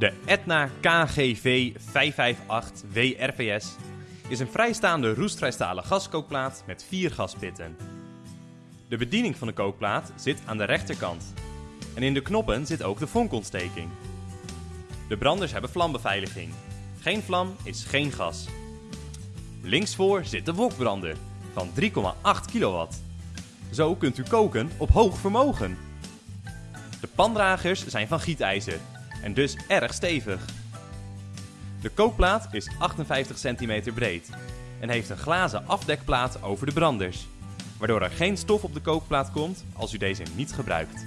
De Etna KGV 558 WRVS is een vrijstaande roestvrijstalen gaskookplaat met vier gaspitten. De bediening van de kookplaat zit aan de rechterkant. En in de knoppen zit ook de vonkontsteking. De branders hebben vlambeveiliging. Geen vlam is geen gas. Linksvoor zit de wokbrander van 3,8 kilowatt. Zo kunt u koken op hoog vermogen. De pandragers zijn van gietijzer en dus erg stevig. De kookplaat is 58 cm breed en heeft een glazen afdekplaat over de branders, waardoor er geen stof op de kookplaat komt als u deze niet gebruikt.